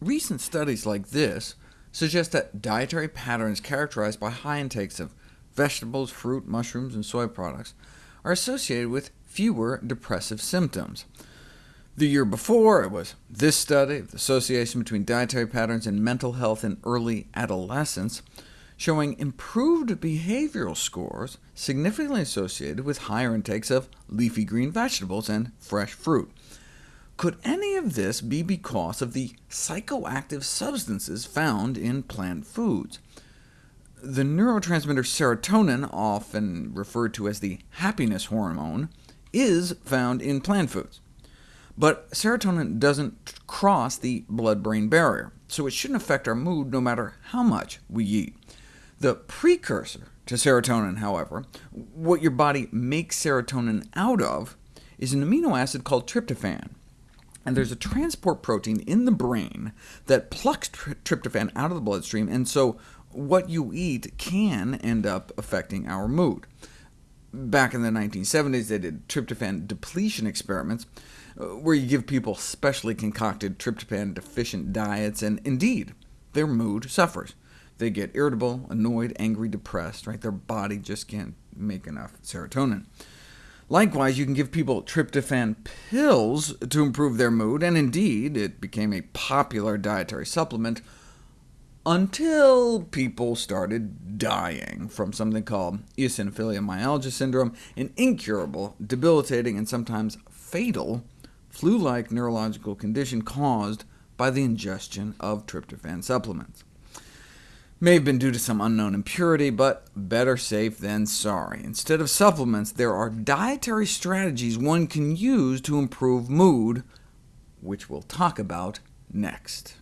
recent studies like this suggest that dietary patterns characterized by high intakes of vegetables, fruit, mushrooms, and soy products are associated with fewer depressive symptoms. The year before, it was this study of the association between dietary patterns and mental health in early adolescence, showing improved behavioral scores significantly associated with higher intakes of leafy green vegetables and fresh fruit. Could any of this be because of the psychoactive substances found in plant foods? The neurotransmitter serotonin, often referred to as the happiness hormone, is found in plant foods. But serotonin doesn't cross the blood-brain barrier, so it shouldn't affect our mood no matter how much we eat. The precursor to serotonin, however, what your body makes serotonin out of, is an amino acid called tryptophan. And there's a transport protein in the brain that plucks tryptophan out of the bloodstream, and so what you eat can end up affecting our mood. Back in the 1970s, they did tryptophan depletion experiments, uh, where you give people specially concocted tryptophan-deficient diets, and indeed, their mood suffers. They get irritable, annoyed, angry, depressed, right? Their body just can't make enough serotonin. Likewise, you can give people tryptophan pills to improve their mood, and indeed, it became a popular dietary supplement until people started dying from something called eosinophilia myalgia syndrome, an incurable, debilitating, and sometimes fatal flu-like neurological condition caused by the ingestion of tryptophan supplements. May have been due to some unknown impurity, but better safe than sorry. Instead of supplements, there are dietary strategies one can use to improve mood, which we'll talk about next.